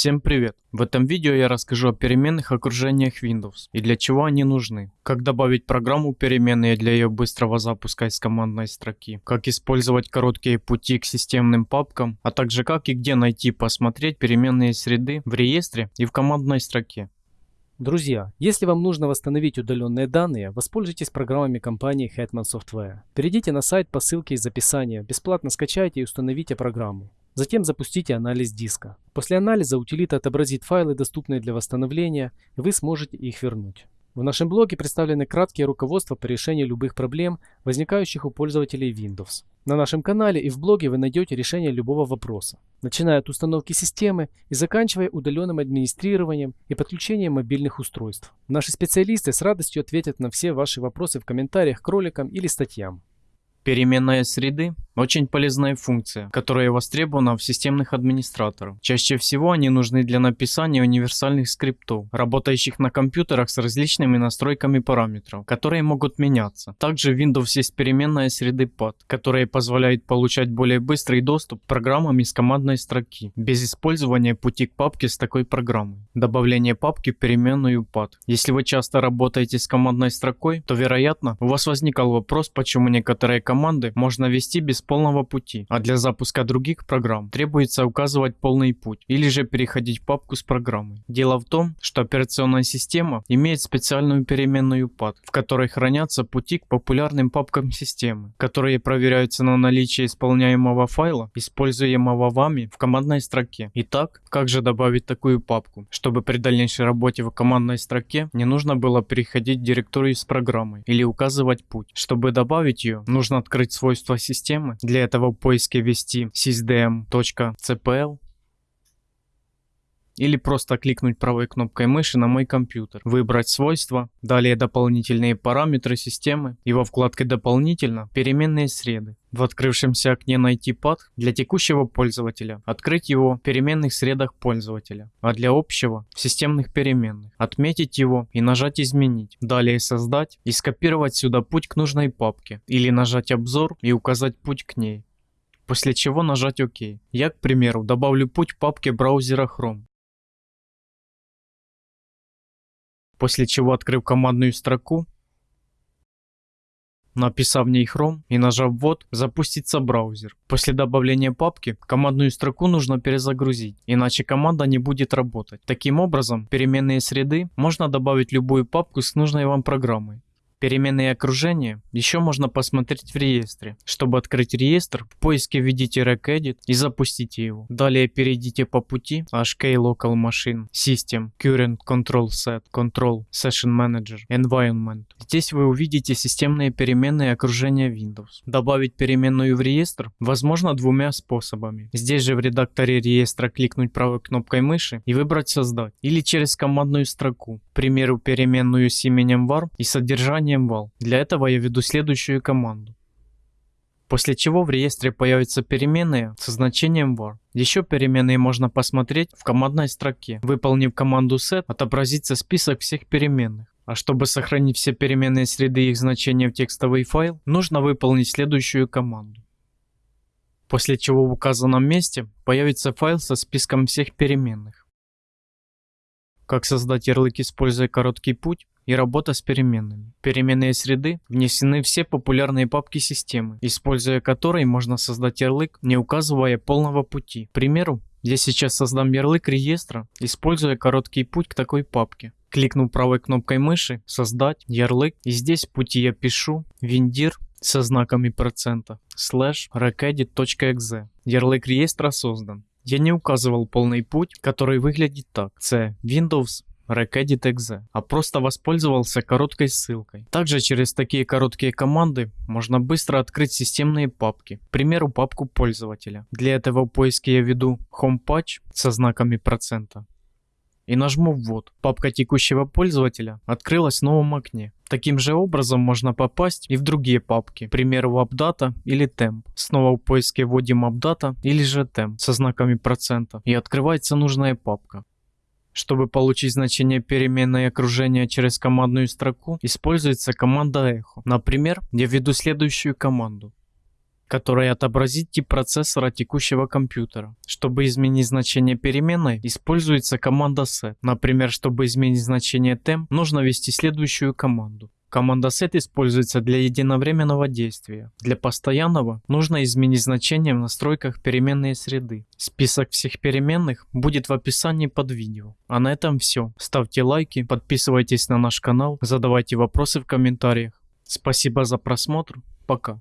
Всем привет! В этом видео я расскажу о переменных окружениях Windows и для чего они нужны, как добавить программу переменные для ее быстрого запуска из командной строки, как использовать короткие пути к системным папкам, а также как и где найти посмотреть переменные среды в реестре и в командной строке. Друзья, если вам нужно восстановить удаленные данные, воспользуйтесь программами компании Hetman Software. Перейдите на сайт по ссылке из описания, бесплатно скачайте и установите программу. Затем запустите анализ диска. После анализа утилита отобразит файлы, доступные для восстановления, и вы сможете их вернуть. В нашем блоге представлены краткие руководства по решению любых проблем, возникающих у пользователей Windows. На нашем канале и в блоге вы найдете решение любого вопроса, начиная от установки системы и заканчивая удаленным администрированием и подключением мобильных устройств. Наши специалисты с радостью ответят на все ваши вопросы в комментариях к роликам или статьям. Переменная среды – очень полезная функция, которая востребована в системных администраторах. Чаще всего они нужны для написания универсальных скриптов, работающих на компьютерах с различными настройками параметров, которые могут меняться. Также в Windows есть переменная среды PAD, которая позволяет получать более быстрый доступ к программам из командной строки, без использования пути к папке с такой программой. Добавление папки в переменную PAD. Если вы часто работаете с командной строкой, то вероятно у вас возникал вопрос, почему некоторые команды можно ввести без полного пути, а для запуска других программ требуется указывать полный путь или же переходить в папку с программой. Дело в том, что операционная система имеет специальную переменную PAD, в которой хранятся пути к популярным папкам системы, которые проверяются на наличие исполняемого файла, используемого вами в командной строке. Итак, как же добавить такую папку, чтобы при дальнейшей работе в командной строке не нужно было переходить в директорию с программой или указывать путь. Чтобы добавить ее, нужно открыть свойства системы. Для этого в поиске ввести sysdm.cpl или просто кликнуть правой кнопкой мыши на мой компьютер, выбрать свойства, далее дополнительные параметры системы и во вкладке дополнительно переменные среды. В открывшемся окне найти пад для текущего пользователя, открыть его в переменных средах пользователя, а для общего в системных переменных, отметить его и нажать изменить, далее создать и скопировать сюда путь к нужной папке или нажать обзор и указать путь к ней после чего нажать ОК. Я, к примеру, добавлю путь в папке браузера Chrome. После чего открыв командную строку, написав в ней Chrome и нажав ввод, запустится браузер. После добавления папки командную строку нужно перезагрузить, иначе команда не будет работать. Таким образом, переменные среды можно добавить любую папку с нужной вам программой. Переменные окружения еще можно посмотреть в реестре. Чтобы открыть реестр, в поиске введите regedit и запустите его. Далее перейдите по пути HK Local Machine, System, Current Control Set, Control, Session Manager, Environment. Здесь вы увидите системные переменные окружения Windows. Добавить переменную в реестр возможно двумя способами. Здесь же в редакторе реестра кликнуть правой кнопкой мыши и выбрать создать. Или через командную строку. К примеру, переменную с именем var и содержание названием val. Для этого я введу следующую команду. После чего в реестре появятся переменные со значением var. Еще переменные можно посмотреть в командной строке. Выполнив команду set, отобразится список всех переменных. А чтобы сохранить все переменные среды и их значения в текстовый файл, нужно выполнить следующую команду. После чего в указанном месте появится файл со списком всех переменных. Как создать ярлык, используя короткий путь? и работа с переменными. переменные среды внесены все популярные папки системы, используя которые можно создать ярлык, не указывая полного пути. К примеру, я сейчас создам ярлык реестра, используя короткий путь к такой папке. Кликну правой кнопкой мыши «Создать ярлык» и здесь в пути я пишу «Виндир» со знаками процента recedit.exe. Ярлык реестра создан. Я не указывал полный путь, который выглядит так. C Windows Recedit.exe, а просто воспользовался короткой ссылкой. Также через такие короткие команды можно быстро открыть системные папки, к примеру папку пользователя. Для этого в поиске я введу HomePatch со знаками процента и нажму ввод. Папка текущего пользователя открылась в новом окне. Таким же образом можно попасть и в другие папки, к примеру AppData или Temp. Снова в поиске вводим AppData или же Temp со знаками процента и открывается нужная папка. Чтобы получить значение переменной окружения через командную строку, используется команда echo. Например, я введу следующую команду. Которая отобразит тип процессора текущего компьютера. Чтобы изменить значение переменной, используется команда set. Например, чтобы изменить значение temp, нужно ввести следующую команду. Команда set используется для единовременного действия. Для постоянного нужно изменить значение в настройках переменной среды. Список всех переменных будет в описании под видео. А на этом все. Ставьте лайки, подписывайтесь на наш канал, задавайте вопросы в комментариях. Спасибо за просмотр. Пока.